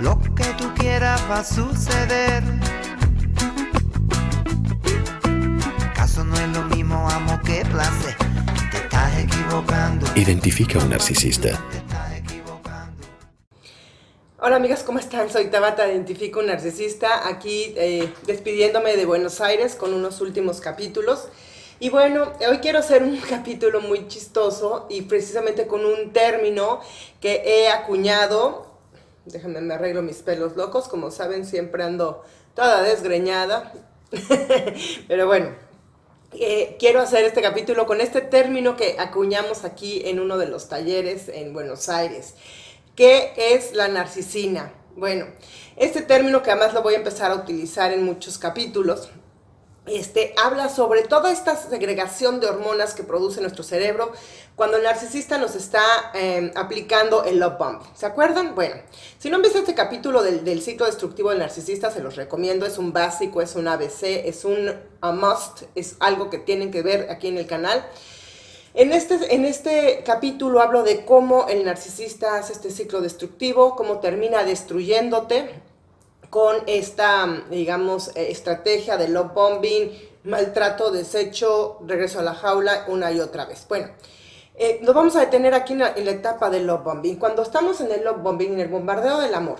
Lo que tú quieras va a suceder. ¿Acaso no es lo mismo amo que placer? Te estás equivocando. Identifica un narcisista. Te estás equivocando. Hola amigas, ¿cómo están? Soy Tabata, identifico un narcisista, aquí eh, despidiéndome de Buenos Aires con unos últimos capítulos. Y bueno, hoy quiero hacer un capítulo muy chistoso y precisamente con un término que he acuñado. Déjenme, me arreglo mis pelos locos, como saben siempre ando toda desgreñada. Pero bueno, eh, quiero hacer este capítulo con este término que acuñamos aquí en uno de los talleres en Buenos Aires. ¿Qué es la narcisina? Bueno, este término que además lo voy a empezar a utilizar en muchos capítulos, este, habla sobre toda esta segregación de hormonas que produce nuestro cerebro cuando el narcisista nos está eh, aplicando el love bomb. ¿Se acuerdan? Bueno, si no han visto este capítulo del, del, ciclo destructivo del narcisista, se los recomiendo. Es un básico, es un ABC, es un must, es algo que tienen que ver aquí en el canal. En este, en este capítulo hablo de cómo el narcisista hace este ciclo destructivo, cómo termina destruyéndote con esta, digamos, estrategia de love bombing, maltrato, desecho, regreso a la jaula una y otra vez. Bueno, eh, nos vamos a detener aquí en la, en la etapa del love bombing. Cuando estamos en el love bombing, en el bombardeo del amor,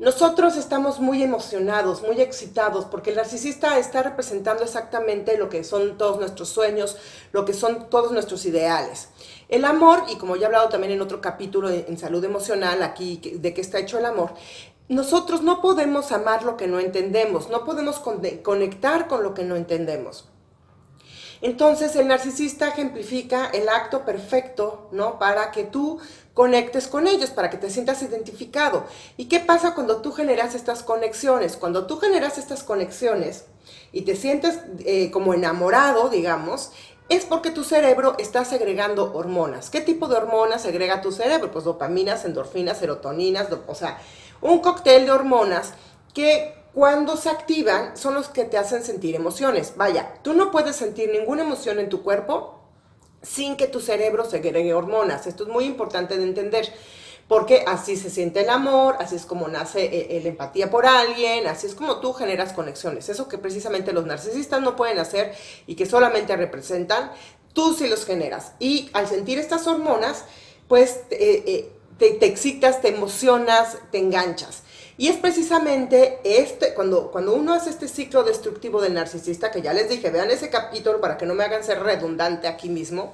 nosotros estamos muy emocionados, muy excitados, porque el narcisista está representando exactamente lo que son todos nuestros sueños, lo que son todos nuestros ideales. El amor, y como ya he hablado también en otro capítulo en salud emocional, aquí de qué está hecho el amor, nosotros no podemos amar lo que no entendemos, no podemos conectar con lo que no entendemos. Entonces el narcisista ejemplifica el acto perfecto, ¿no? Para que tú conectes con ellos, para que te sientas identificado. ¿Y qué pasa cuando tú generas estas conexiones? Cuando tú generas estas conexiones y te sientes eh, como enamorado, digamos, es porque tu cerebro está segregando hormonas. ¿Qué tipo de hormonas segrega tu cerebro? Pues dopaminas, endorfinas, serotoninas, o sea, un cóctel de hormonas que cuando se activan son los que te hacen sentir emociones. Vaya, tú no puedes sentir ninguna emoción en tu cuerpo sin que tu cerebro segregue hormonas. Esto es muy importante de entender. Porque así se siente el amor, así es como nace eh, la empatía por alguien, así es como tú generas conexiones. Eso que precisamente los narcisistas no pueden hacer y que solamente representan, tú sí los generas. Y al sentir estas hormonas, pues eh, eh, te, excitas, te emocionas, te enganchas. Y es precisamente este, cuando, cuando uno hace este ciclo destructivo del narcisista, que ya les dije, vean ese capítulo para que no me hagan ser redundante aquí mismo,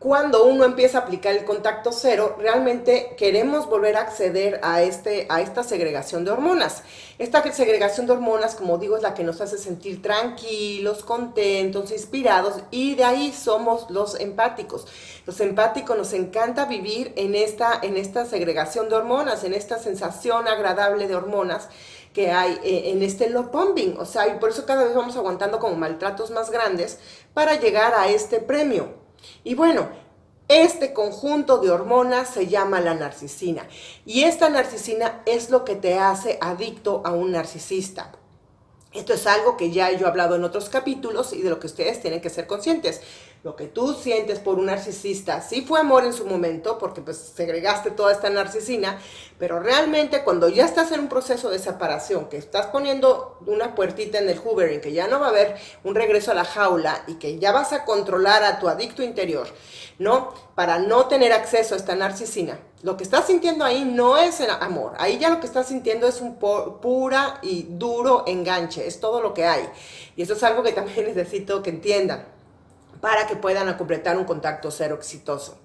cuando uno empieza a aplicar el contacto cero, realmente queremos volver a acceder a, este, a esta segregación de hormonas. Esta segregación de hormonas, como digo, es la que nos hace sentir tranquilos, contentos, inspirados y de ahí somos los empáticos. Los empáticos nos encanta vivir en esta, en esta segregación de hormonas, en esta sensación agradable de hormonas que hay eh, en este love bombing. O sea, y por eso cada vez vamos aguantando como maltratos más grandes para llegar a este premio. Y bueno, este conjunto de hormonas se llama la narcisina. Y esta narcisina es lo que te hace adicto a un narcisista. Esto es algo que ya yo he hablado en otros capítulos y de lo que ustedes tienen que ser conscientes. Lo que tú sientes por un narcisista sí fue amor en su momento, porque pues segregaste toda esta narcisina, pero realmente cuando ya estás en un proceso de separación, que estás poniendo una puertita en el hoovering, que ya no va a haber un regreso a la jaula y que ya vas a controlar a tu adicto interior, ¿no? Para no tener acceso a esta narcisina, lo que estás sintiendo ahí no es el amor, ahí ya lo que estás sintiendo es un pura y duro enganche, es todo lo que hay. Y eso es algo que también necesito que entiendan para que puedan completar un contacto cero exitoso.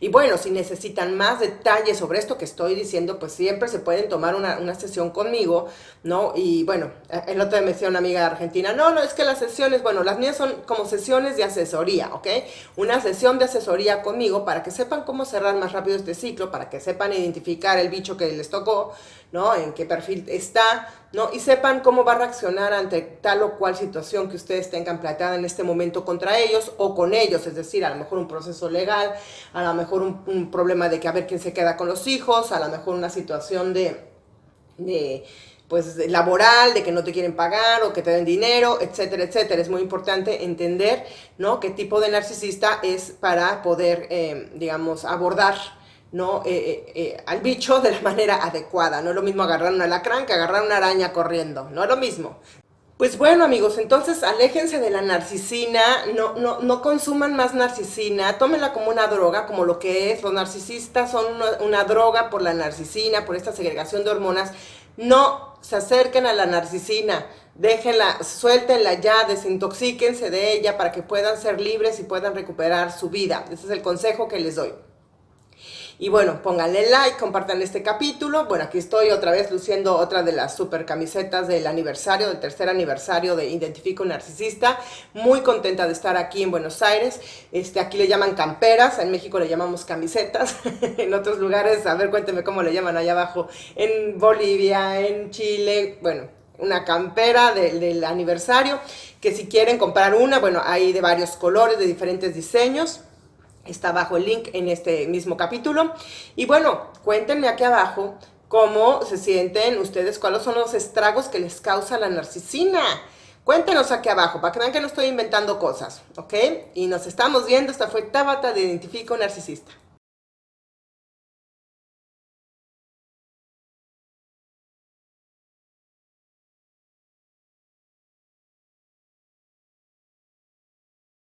Y bueno, si necesitan más detalles sobre esto que estoy diciendo, pues siempre se pueden tomar una, una sesión conmigo, ¿no? Y bueno, el otro día me decía una amiga argentina, no, no, es que las sesiones, bueno, las mías son como sesiones de asesoría, ¿ok? Una sesión de asesoría conmigo para que sepan cómo cerrar más rápido este ciclo, para que sepan identificar el bicho que les tocó, ¿no? En qué perfil está, ¿no? Y sepan cómo va a reaccionar ante tal o cual situación que ustedes tengan planteada en este momento contra ellos o con ellos, es decir, a lo mejor un proceso legal, a lo mejor un, problema de que a ver quién se queda con los hijos, a lo mejor una situación de, de pues laboral, de que no te quieren pagar o que te den dinero, etcétera, etcétera. Es muy importante entender, ¿no? Qué tipo de narcisista es para poder, eh, digamos, abordar ¿no? Eh, eh, eh, al bicho de la manera adecuada. No es lo mismo agarrar una alacrán que agarrar una araña corriendo, no es lo mismo. Pues bueno amigos, entonces aléjense de la narcisina, no, no, no consuman más narcisina, tómenla como una droga, como lo que es. Los narcisistas son una, una droga por la narcisina, por esta segregación de hormonas. No se acerquen a la narcisina, déjenla, suéltenla ya, desintoxíquense de ella para que puedan ser libres y puedan recuperar su vida. Ese es el consejo que les doy. Y bueno, pónganle like, compartan este capítulo. Bueno, aquí estoy otra vez luciendo otra de las super camisetas del aniversario, del tercer aniversario de Identifico Narcisista. Muy contenta de estar aquí en Buenos Aires. Este, aquí le llaman camperas, en México le llamamos camisetas. en otros lugares, a ver, cuénteme cómo le llaman allá abajo. En Bolivia, en Chile, bueno, una campera del aniversario, que si quieren comprar una, bueno, hay de varios colores, de diferentes diseños. Está abajo el link en este mismo capítulo. Y bueno, cuéntenme aquí abajo cómo se sienten ustedes, cuáles son los estragos que les causa la narcisina. Cuéntenos aquí abajo para que vean que no estoy inventando cosas, ¿ok? Y nos estamos viendo. Esta fue Tabata de Identifico Narcisista.